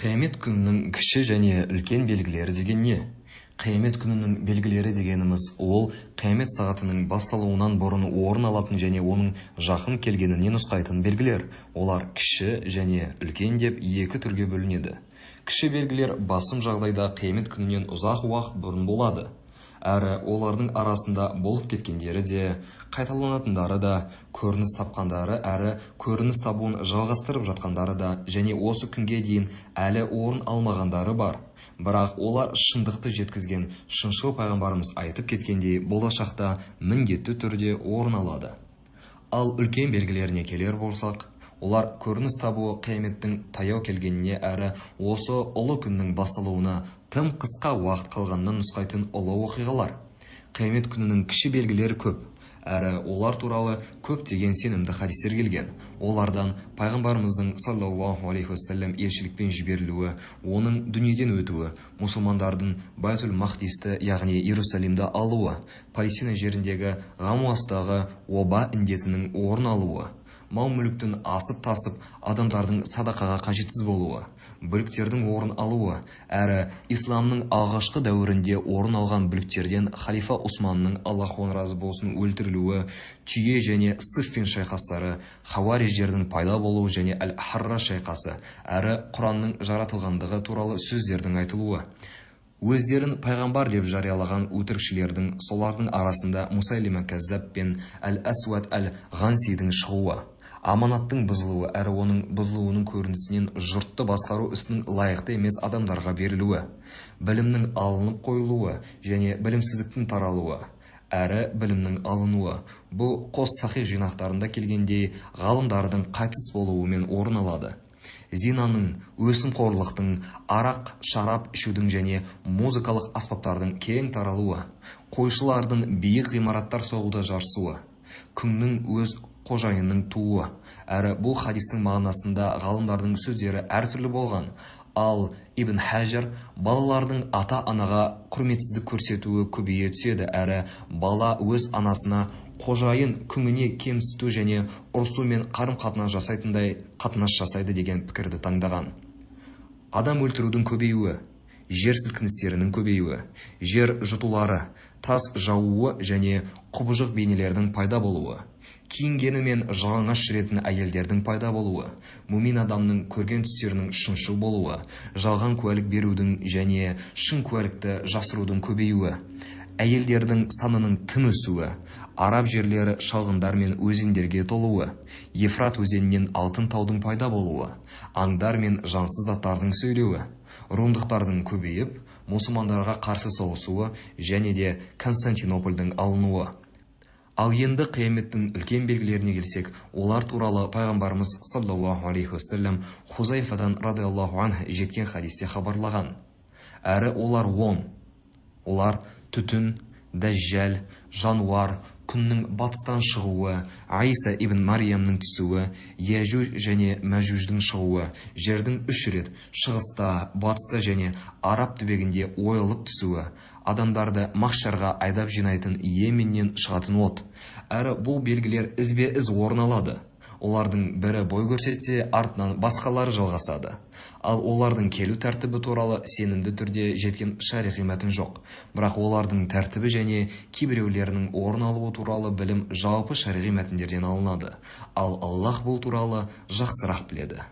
қиямет күнінің кіші және үлкен белгілері деген не? Қиямет күнінің белгілері дегеніміз ол қиямет сағатының басталуынан бұрын орын алатын және оның жақын келгеніне нұсқайтын белгілер. Олар кіші және үлкен деп екі түрге бөлінеді. Кіші белгілер басым жағдайда қиямет күнінен ұзақ уақыт бұрын болады. Әрі олардың арасында болып кеткендері де қайталанатындары да көрініс тапқандары әрі көрініс табуын жалғастырып жатқандары да және осы күнге дейін әлі орын алмағандары бар. Бірақ олар шындықты жеткізген шыншыл пайғамбарымыз айтып кеткендей болашақта міндетті түрде орын алады. Ал үлкен белгілеріне келер болсақ олар көрініс табуы қияметтің таяу келгеніне әрі осы ұлы күннің басталуына тым қысқа уақыт қалғанынан нұсқайтын ұлы оқиғалар. Қиямет күнінің кіші белгілері көп әрі олар туралы көптеген сенімді хадистер келген. Олардан пайғамбарымыздың саллаллаху алейхи уассалам елшілікпен жіберілуі оның дүниеден өтуі мұсылмандардың байтул махдисті яғни иерусалимді алуы палестина жеріндегі ғамуастағы оба індетінің орын алуы мал-мүліктің асып-тасып адамдардың садақаға қажетсіз болуы бүліктердің орын алуы әрі исламның алғашқы дәуірінде орын алған бүліктерден халифа Усманның Аллах разы болсын өлтірілуі түйе және сыффин шайқастары хауариждердің пайда болуы және әл-харра шайқасы әрі құранның жаратылғандығы туралы сөздердің айтылуы. Өздерін пайғамбар деп жариялаған өтірікшілердің солардың арасында мусайлима кәззаб пен әл-әсуат әл-ғансидің шығуы аманаттың бұзылуы әрі оның бұзылуының көрінісінен жұртты басқару ісінің лайықты емес адамдарға берілуі білімнің алынып қойылуы және білімсіздіктің таралуы әрі білімнің алынуы. Бұл қос сахи жинақтарында келгендей ғалымдардың қайтыс болуымен орын алады. Зинаның өсімқорлықтың арақ шарап ішудің және музыкалық аспаптардың кең таралуы қойшылардың биік ғимараттар соғуда жарысуы күннің өз қожайынның туы әрі бұл хадистің мағынасында ғалымдардың сөздері әртүрлі болған ал ибн хәжар балалардың ата-анаға құрметсіздік көрсетуі көбейе түседі. Әрі бала өз анасына қожайын күңіне кемсіту және ұрсумен қарым-қатынас жасайтындай қатынас жасайды деген пікірді таңдаған. Адам өлтірудің көбеюі. Жер сілкіністерінің көбеюі жер жұтулары тас жаууы және құбыжық бейнелердің пайда болуы киінгені мен жалаңаш жүретін әйелдердің пайда болуы мумин адамның көрген түстерінің шыншыл болуы жалған куәлік берудің және шын куәлікті жасырудың көбеюі әйелдердің санының тым өсуі араб жерлері шалғындар мен өзендерге толуы ефрат өзенінен алтын таудың пайда болуы аңдар мен жансыз заттардың сөйлеуі румдықтардың көбейіп мұсылмандарға қарсы соғысуы және де константинопольдің алынуы. Ал енді қияметтің үлкен белгілеріне келсек олар туралы пайғамбарымыз саллаллаху алейхи уассалам хузайфадан радиаллаху анх жеткен хадисте хабарлаған. Әрі олар он олар түтін дәжжәл жануар күннің батыстан шығуы айса ибн мариямның түсуі яжуж және мәжуждің шығуы жердің үш рет шығыста батыста және араб түбегінде ойылып түсуі адамдарды махшарға айдап жинайтын йеменнен шығатын от. Әрі бұл белгілер ізбе із орын алады. Олардың бірі бой көрсетсе артынан басқалары жалғасады. Ал олардың келу тәртібі туралы сенімді түрде жеткен шариғи мәтін жоқ. Бірақ олардың тәртібі және кейбіреулерінің орын алуы туралы білім жалпы шариғи мәтіндерден алынады. Ал аллах бұл туралы жақсырақ біледі.